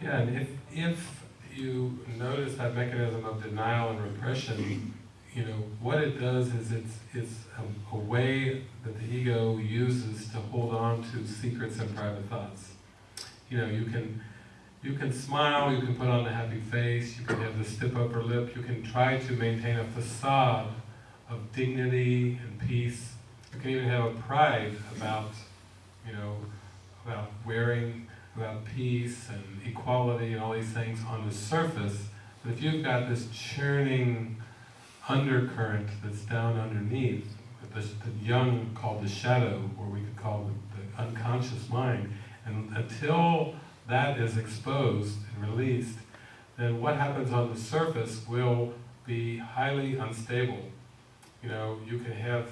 Yeah, and if, if you notice that mechanism of denial and repression, you know, what it does is it's, it's a, a way that the ego uses to hold on to secrets and private thoughts. You know, you can, you can smile, you can put on a happy face, you can have the stiff upper lip, you can try to maintain a facade of dignity and peace. You can even have a pride about, you know, about wearing, about peace and equality and all these things on the surface. But if you've got this churning undercurrent that's down underneath, the, the Jung called the shadow, or we could call the, the unconscious mind, and until that is exposed and released, then what happens on the surface will be highly unstable. You know, you can have,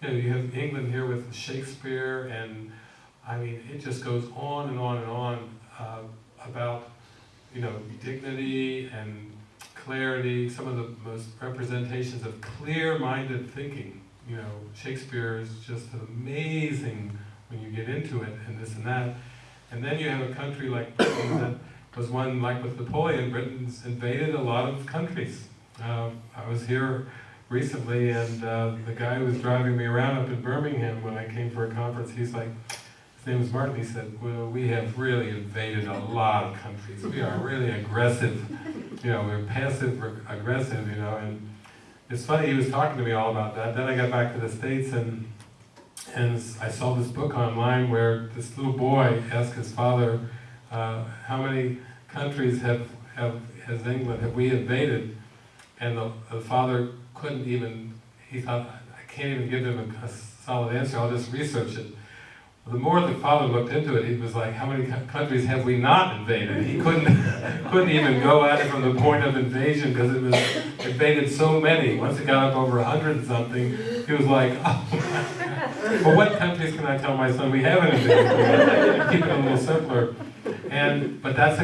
you know, you have England here with Shakespeare, and I mean, it just goes on and on and on uh, about, you know, dignity and clarity, some of the most representations of clear-minded thinking. You know, Shakespeare is just amazing when you get into it, and this and that. And then you have a country like Britain that was one, like with Napoleon, Britain's invaded a lot of countries. Uh, I was here recently, and uh, the guy who was driving me around up in Birmingham when I came for a conference, he's like, Martin, he said, well, we have really invaded a lot of countries. We are really aggressive, you know, we're passive aggressive, you know, and it's funny, he was talking to me all about that. Then I got back to the States and and I saw this book online where this little boy asked his father, uh, how many countries have, have has England, have we invaded? And the, the father couldn't even, he thought, I can't even give him a, a solid answer, I'll just research it. The more the father looked into it, he was like, how many countries have we not invaded? He couldn't, couldn't even go at it from the point of invasion because it was invaded so many. Once it got up over a hundred and something, he was like, oh well, what countries can I tell my son we haven't invaded? Keep it a little simpler. And, but that's,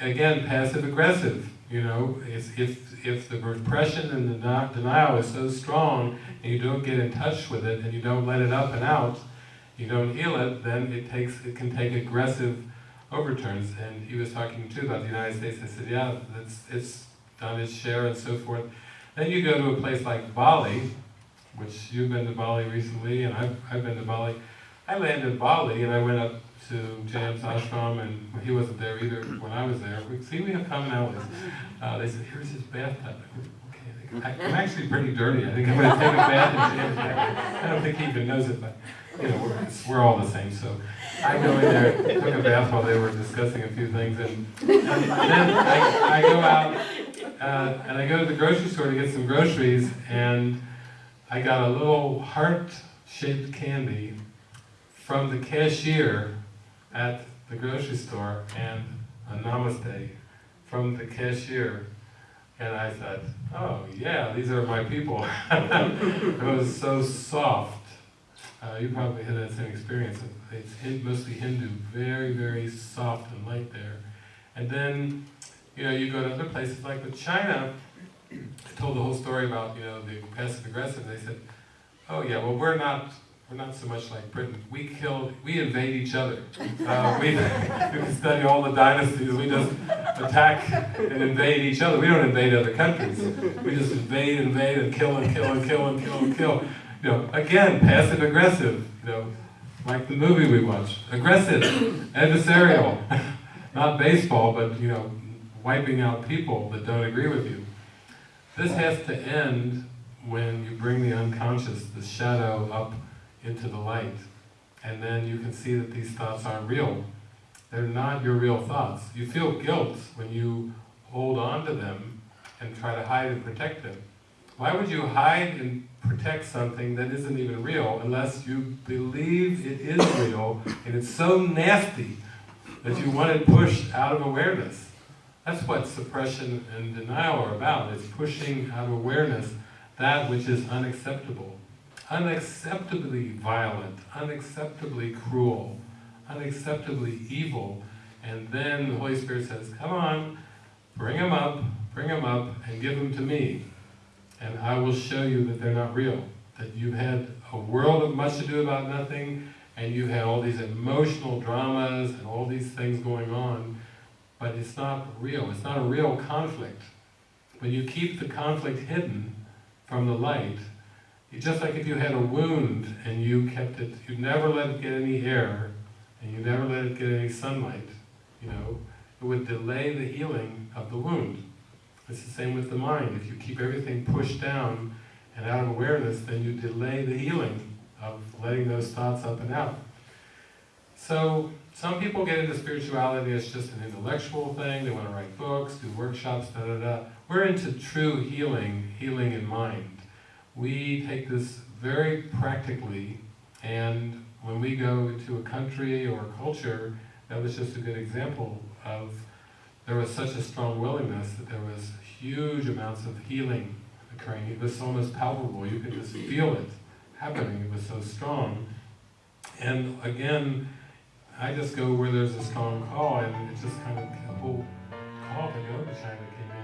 again, passive-aggressive, you know? If, if, if the repression and the denial is so strong and you don't get in touch with it and you don't let it up and out, you don't heal it, then it takes it can take aggressive overturns. And he was talking too about the United States. I said, yeah, it's it's done its share and so forth. Then you go to a place like Bali, which you've been to Bali recently, and I've I've been to Bali. I landed in Bali and I went up to James ashram, and he wasn't there either when I was there. See, we have commonalities. Uh, they said, here's his bathtub. I, am actually pretty dirty. I think I'm going to take a bath. I don't think he even knows it, but you know, we're, we're all the same. So I go in there, took a bath while they were discussing a few things, and, and then I, I, go out uh, and I go to the grocery store to get some groceries, and I got a little heart-shaped candy from the cashier at the grocery store, and a namaste from the cashier. And I said, oh yeah, these are my people. it was so soft uh, you probably had that same experience. It's mostly Hindu, very, very soft and light there. And then, you know, you go to other places like with China, I told the whole story about, you know, the passive aggressive. They said, oh yeah, well we're not, we're not so much like Britain. We kill, we invade each other. Uh, we, we study all the dynasties. We just attack and invade each other. We don't invade other countries. We just invade, invade, and kill, and kill, and kill, and kill, and kill you know, again, passive aggressive, you know, like the movie we watched. Aggressive, adversarial, not baseball, but you know, wiping out people that don't agree with you. This has to end when you bring the unconscious, the shadow, up into the light. And then you can see that these thoughts aren't real. They're not your real thoughts. You feel guilt when you hold on to them and try to hide and protect them. Why would you hide and protect something that isn't even real unless you believe it is real and it's so nasty that you want it pushed out of awareness? That's what suppression and denial are about. It's pushing out of awareness that which is unacceptable. Unacceptably violent, unacceptably cruel, unacceptably evil. And then the Holy Spirit says, come on, bring them up, bring them up, and give them to me and I will show you that they're not real. That you've had a world of much ado about nothing, and you've had all these emotional dramas and all these things going on, but it's not real. It's not a real conflict. When you keep the conflict hidden from the light, just like if you had a wound and you kept it, you never let it get any air, and you never let it get any sunlight, you know, it would delay the healing of the wound. It's the same with the mind. If you keep everything pushed down and out of awareness, then you delay the healing of letting those thoughts up and out. So, some people get into spirituality as just an intellectual thing, they want to write books, do workshops, da da da. We're into true healing, healing in mind. We take this very practically, and when we go to a country or a culture, that was just a good example of there was such a strong willingness that there was huge amounts of healing occurring. It was almost palpable. You could just feel it happening. It was so strong. And again, I just go where there's a strong call, and it just kind of a whole call to go to China came